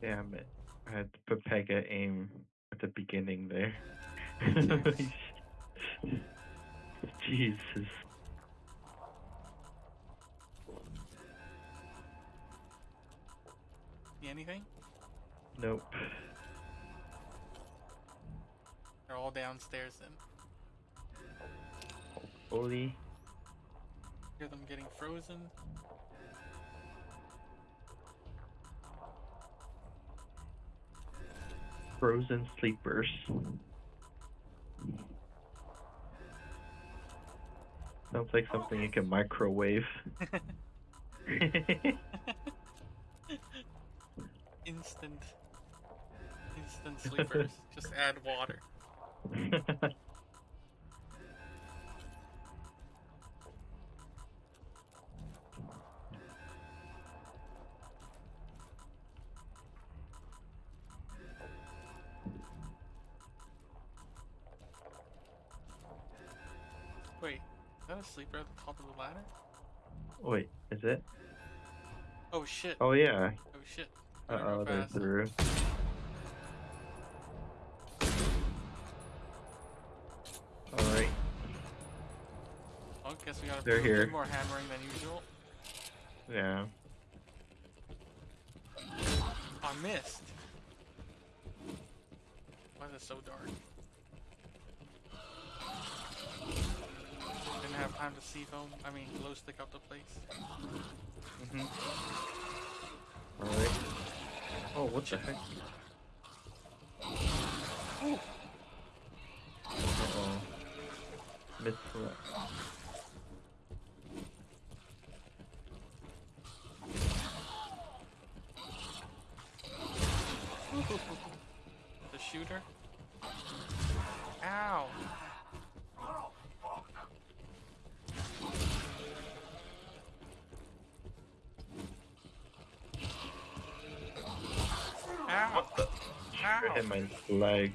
Damn it. I had to put Pega aim at the beginning there. Jesus. Anything? Nope. They're all downstairs then. Holy. Hear them getting frozen. Frozen sleepers. Sounds like something you can microwave. Instant. Instant sleepers. Just add water. that a sleeper the top of the ladder? Wait, is it? Oh shit. Oh yeah. Oh shit. Uh Better oh, they're through. Alright. Oh, guess we gotta They're here. bit more hammering than usual. Yeah. I missed. Why is it so dark? Time to see foam. I mean, glow stick out the place. hmm Alright. Oh, what the heck? Ooh, Uh-oh. Missed that. the shooter. Ow. Ow. Hit my leg.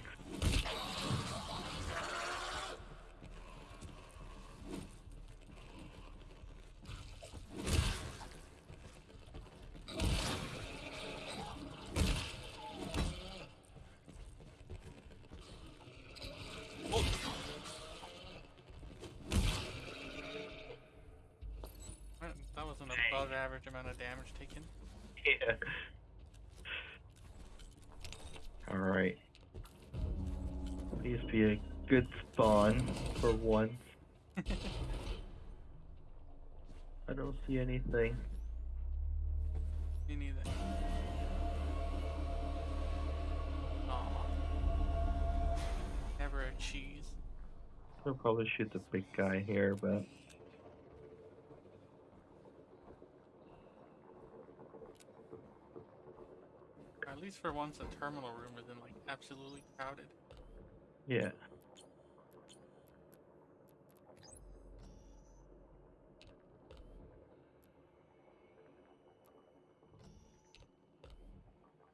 That that was an above average amount of damage taken. Yeah. Alright. Please be a good spawn for once. I don't see anything. Me neither. Aw. Never a cheese. I'll probably shoot the big guy here, but At least for once, the terminal room isn't like absolutely crowded. Yeah.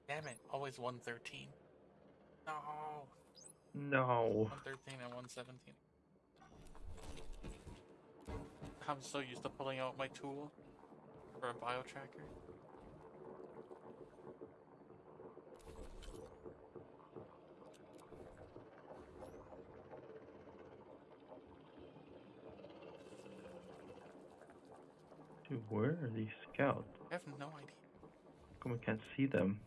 Damn it! Always 113. No. No. 113 and 117. I'm so used to pulling out my tool for a bio tracker. Where are these scouts? I have no idea. How come we can't see them?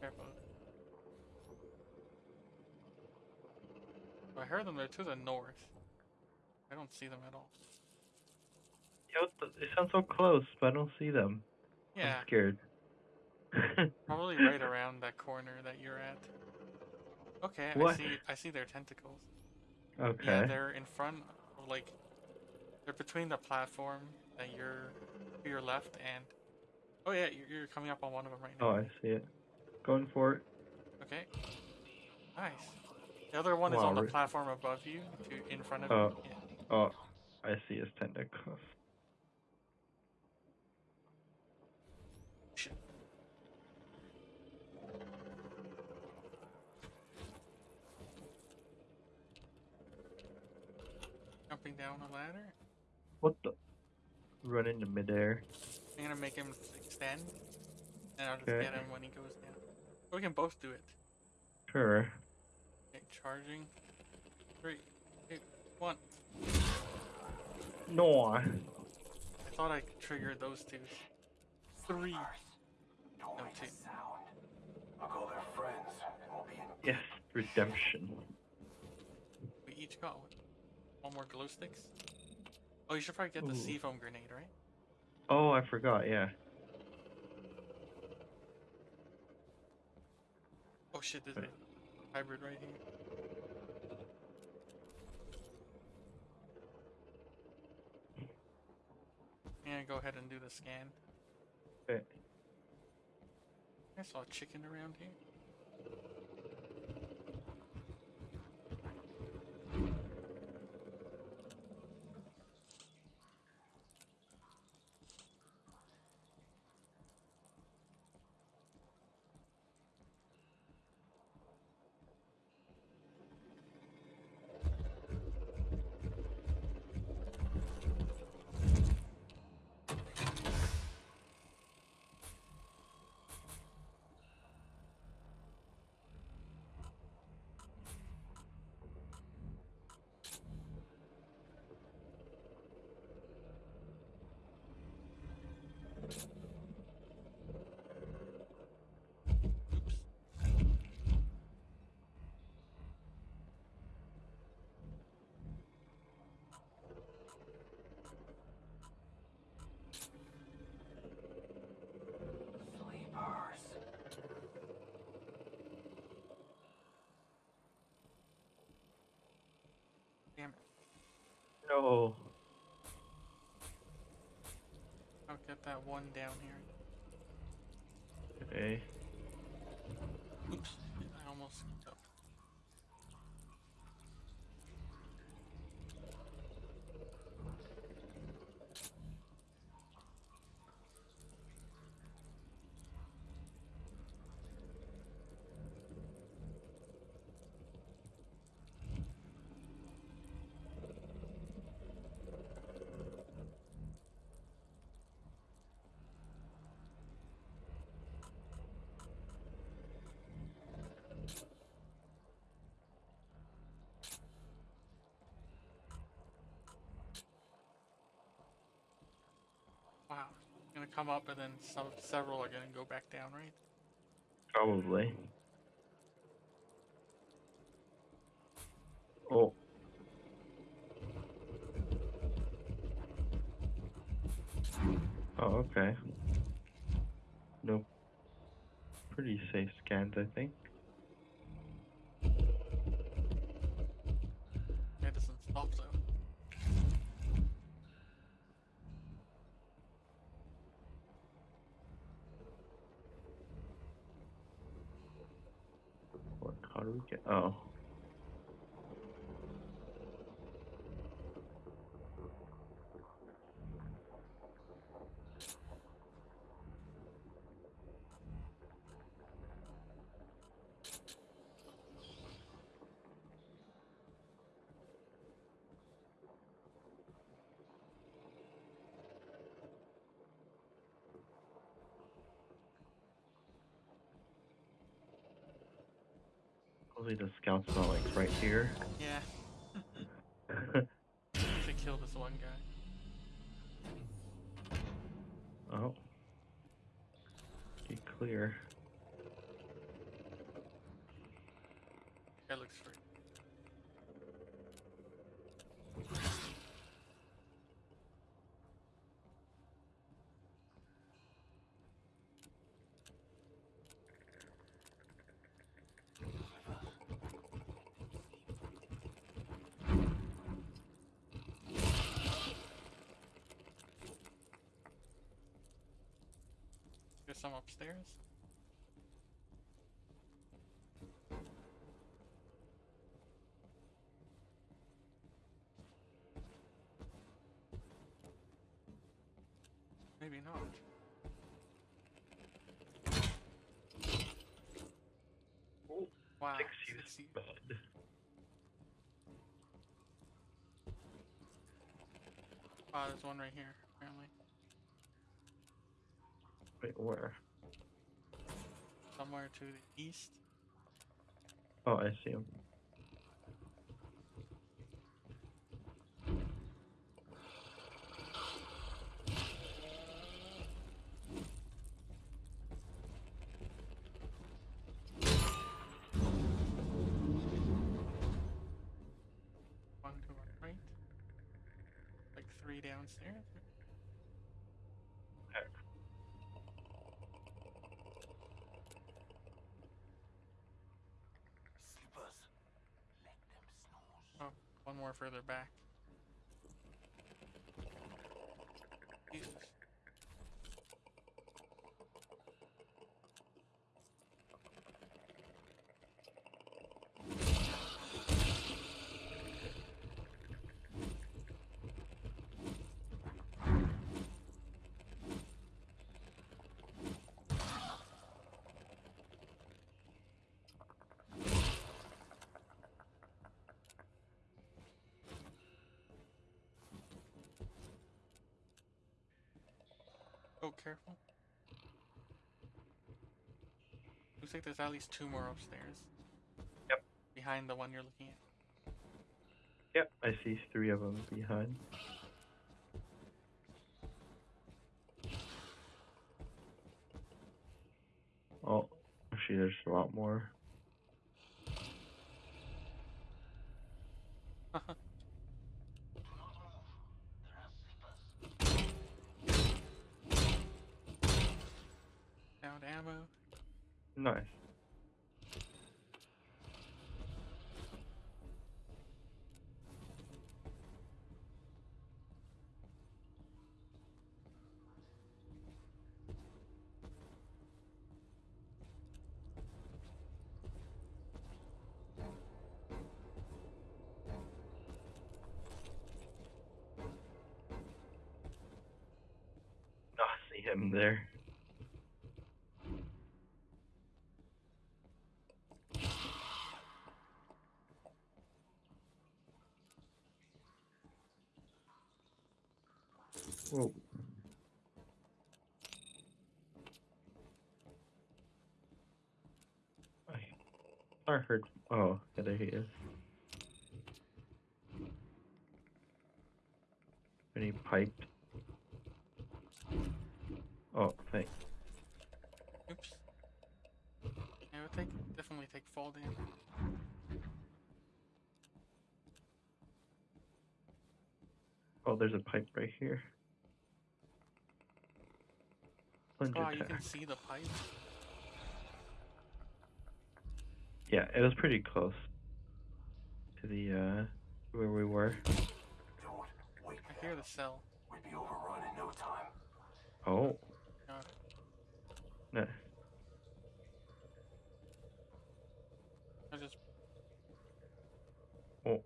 Careful. I heard them. They're to the north. I don't see them at all. What they sound so close, but I don't see them. Yeah, I'm scared. probably right around that corner that you're at. Okay, I see. I see their tentacles. okay. Yeah, they're in front, of, like, they're between the platform that you're to your left and. Oh yeah, you're, you're coming up on one of them right oh, now. oh, I see it. Going for it. Okay. Nice. The other one is on the platform above you, to in front of Oh. you. Yeah. Oh, I see his tentacles. Shit. Jumping down a ladder. What the? Run into midair. I'm gonna make him extend, and I'll just Okay. get him when he goes down. Or we can both do it. Sure. Okay, charging. Three, two, one. No. I thought I triggered those two. Three. Don't No, make two. sound. I'll call their friends and we'll be in Yes, redemption. We each got one. One more glow sticks. Oh, you should probably get the Ooh. C-foam grenade, right? Oh, I forgot. Yeah. Oh shit, there's a hybrid right here. I'm go ahead and do the scan. Okay. I saw a chicken around here. No. I'll get that one down here. Okay. Oops. I almost screwed up. Wow. Gonna come up and then some several are gonna go back down, right? Probably. Oh. Oh, okay. Nope. Pretty safe scans, I think. It doesn't stop though. What? Oh. Hopefully the scout's not like right here. Yeah. to kill this one guy. oh. Be clear. That looks free. There's some upstairs. Maybe not. Oh, Wow. Six six use use. bud. Oh, there's one right here, Wait, where? Somewhere to the east. Oh, I see him. One to our right. Like three downstairs. Sleepers. Let them snooze. Oh, one more further back. Jesus. Oh, careful. Looks like there's at least two more upstairs. Yep. Behind the one you're looking at. Yep, I see three of them behind. Oh, actually, there's a lot more. Found ammo. See him there. Whoa. I, I heard. Oh, yeah, there he is. And he piped. Oh, thanks. Oops. It would take definitely take fall damage. Oh, there's a pipe right here. Plunge Oh, you can see the pipe. Yeah, it was pretty close to the uh where we were. Don't wake I hear the cell. We'd be overrun in no time. Oh, God. no. I just Oh.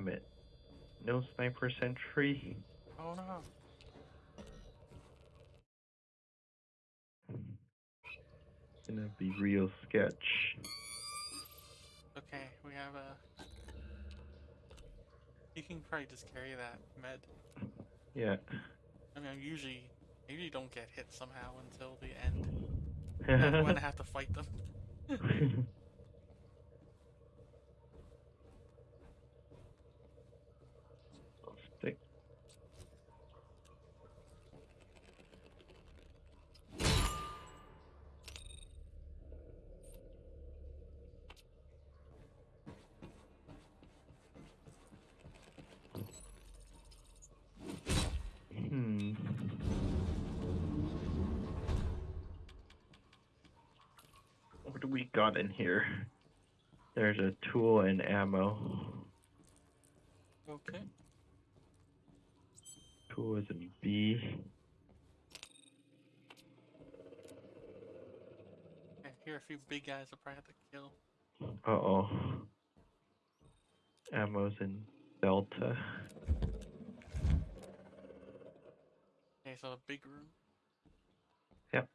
Damn it. No sniper sentry. oh no. Gonna be real sketch. Okay, we have a. You can probably just carry that med. Yeah. I mean, I usually, I usually don't get hit somehow until the end. And when I have to fight them. Stick. Hmm. What do we got in here? There's a tool and ammo. Okay. Tool is in B. I hear a few big guys I probably have to kill. Uh oh. ammo's in Delta. Okay, so a big room. Yep.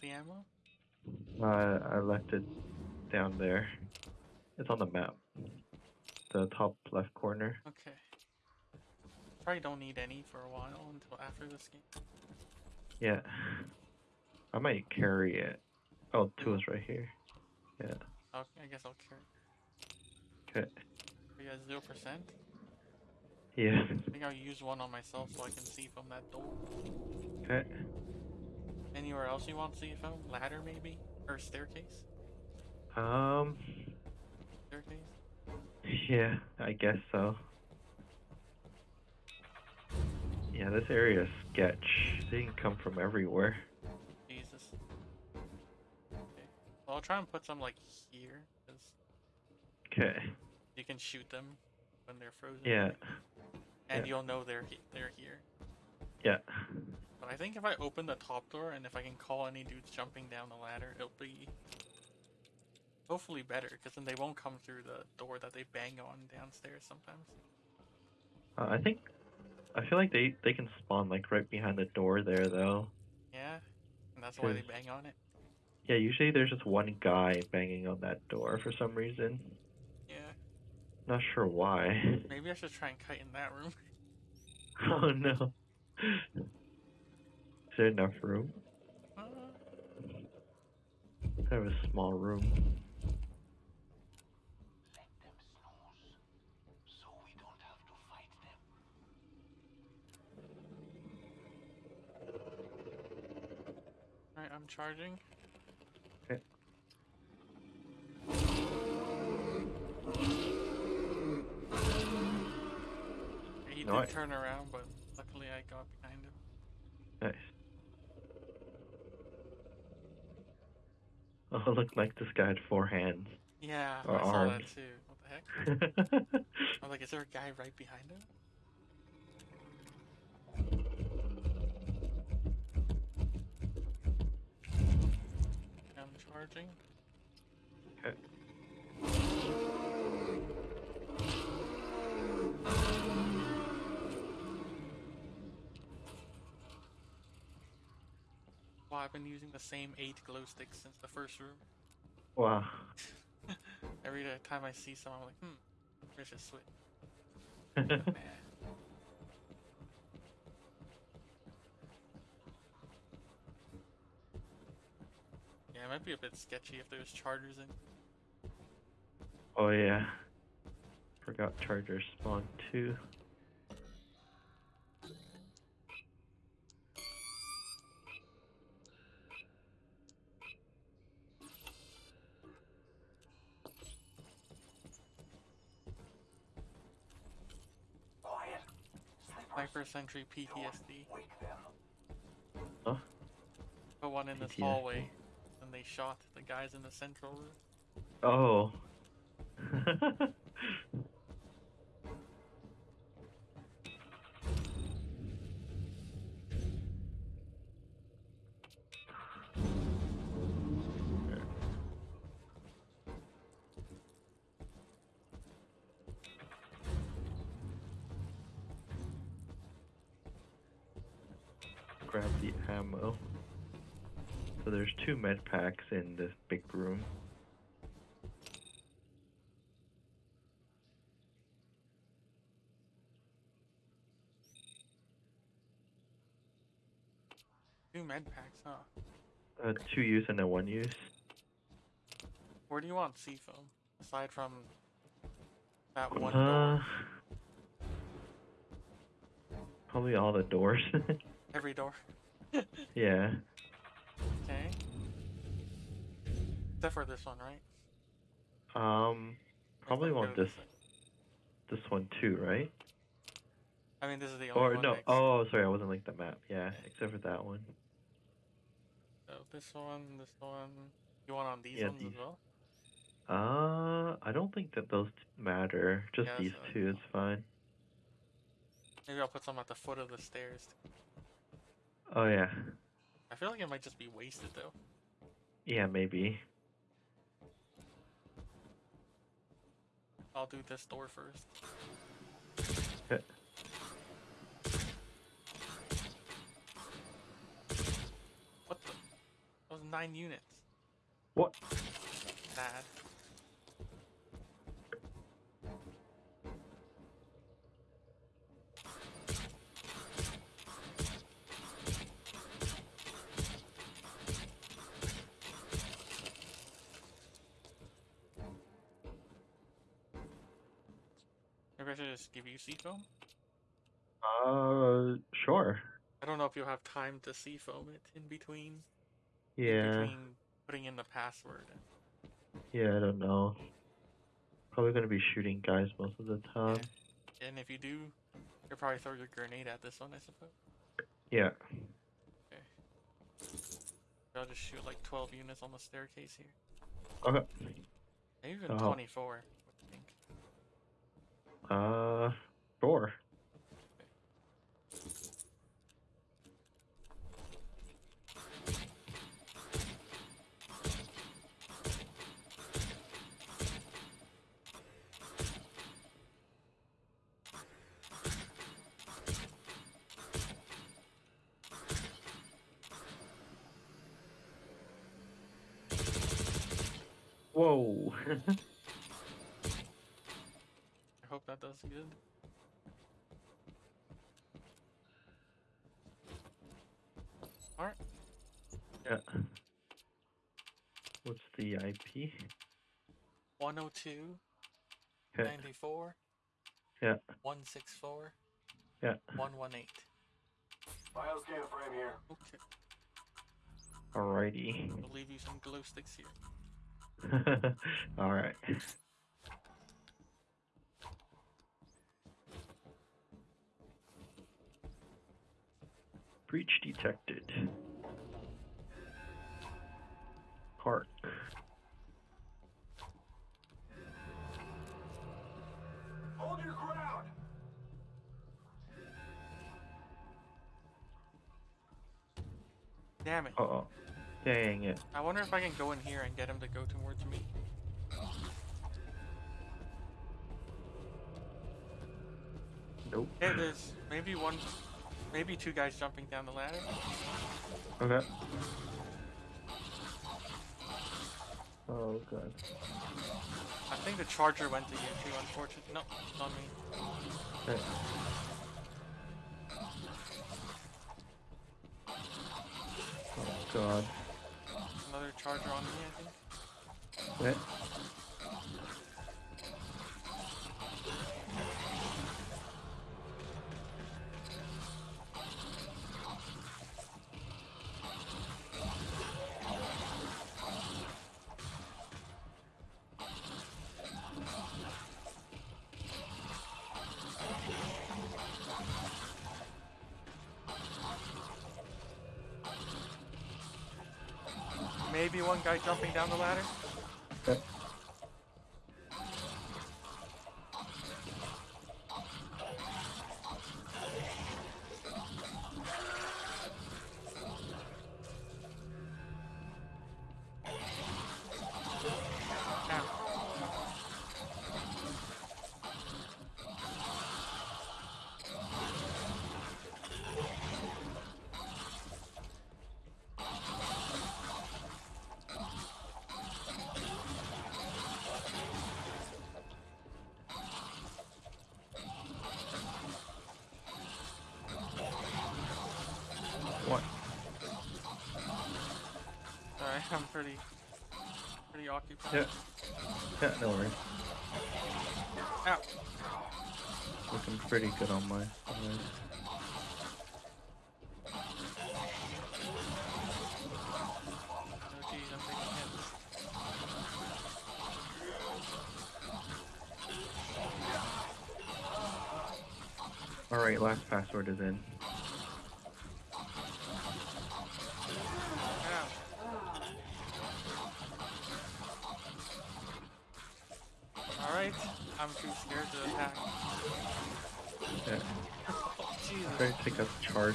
Got the ammo? I I left it down there. It's on the map. The top left corner. Okay. Probably don't need any for a while until after this game. Yeah. I might carry it. Oh, two is right here. Yeah. I'll, I guess I'll carry. Okay. Are you guys zero percent? Yeah. I think I'll use one on myself so I can see from that door. Okay. Anywhere else you want to see from? Ladder maybe? Or staircase? Um. Staircase? Yeah, I guess so. Yeah, this area is sketch. They can come from everywhere. Jesus. Okay. Well, I'll try and put some like here, Okay. you can shoot them when they're frozen. Yeah. And yeah. you'll know they're he- they're here. Yeah. I think if I open the top door and if I can call any dudes jumping down the ladder, it'll be hopefully better because then they won't come through the door that they bang on downstairs sometimes. Uh, I think. I feel like they they can spawn like right behind the door there though. Yeah, and that's why they bang on it. Yeah, usually there's just one guy banging on that door for some reason. Yeah, Not sure why. maybe I should try and kite in that room. oh no. Is there enough room? I have a small room. Let them snooze. So we don't have to fight them. Alright, I'm charging. Okay. He did I- turn around, but luckily I got behind him. Nice. Oh, it looked like this guy had four hands. Yeah, Or I saw arms. that too. What the heck? I'm oh, like, is there a guy right behind him? I'm charging. Okay. Wow, I've been using the same eight glow sticks since the first room. Wow. Every time I see someone, I'm like, hmm, I should switch. Yeah, it might be a bit sketchy if there's chargers in. oh yeah. Forgot chargers spawn too. 21st century PTSD. Huh? The one in this hallway, and they shot the guys in the central room. Oh. ammo. So there's two med packs in this big room. Two med packs, huh? Uh, two use and a one use. Where do you want C-foam? Aside from that one Uh, door. probably all the doors. Every door. Yeah. Okay. Except for this one, right? Um, probably want this this one too, right? I mean, this is the only Or one. no? Oh, sorry, I wasn't like the map. Yeah, except for that one. So this one, this one. You want on these Yeah, ones these. as well? Uh, I don't think that those matter. Just Yeah, these two is fine. Maybe I'll put some at the foot of the stairs. Oh yeah, I feel like it might just be wasted though. yeah, maybe. I'll do this door first. What the? That was nine units. What? Bad. Give you C-foam? Uh, sure. I don't know if you'll have time to C-foam it in between. in Yeah, Between putting in the password. yeah, I don't know. Probably gonna be shooting guys most of the time. And if you do, you'll probably throw your grenade at this one, I suppose. Yeah. Okay. I'll just shoot like 12 units on the staircase here. Okay. Maybe even Oh. 24. What do you think? Uh, four. Whoa. I hope that does good. Alright, yeah. What's the IP? 102, Okay. 94, Yeah. 164, Yeah. 118. Bioscan frame here. Okay, Alrighty. I'll leave you some glow sticks here. Alright. Breach detected. Park. Hold your ground. Damn it. Uh oh. Dang it. I wonder if I can go in here and get him to go towards me. Nope. Hey, there's maybe one, maybe two guys jumping down the ladder. Okay. Oh god. I think the charger went to you too, unfortunately. No, it's on me. Okay. Oh god. Another charger on me, I think. Okay. I'm pretty, pretty occupied. Yeah. Yeah, no worries. Ow. Looking pretty good on my. On my... Alright, last password is in.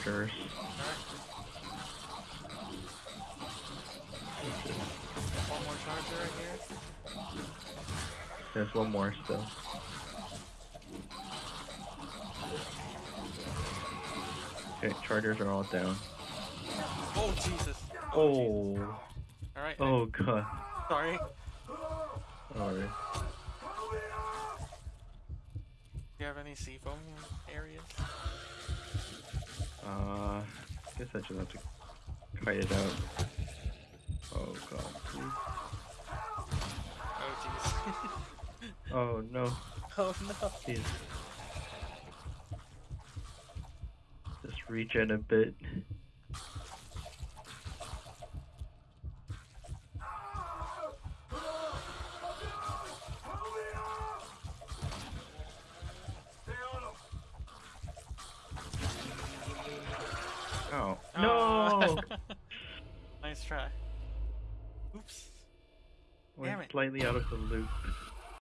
Take up chargers. Alright. One more charger right here. There's one more still. Okay, chargers are all down. Oh, Jesus. Oh, oh Alright. oh god. Sorry. Alright. Do you have any C-foam areas? Uh, guess I just have to kite it out. Oh god, please. Oh, jeez. Oh no, oh, no. please. Just regen a bit. No! Nice try. Oops. Went Damn it. slightly out of the loop.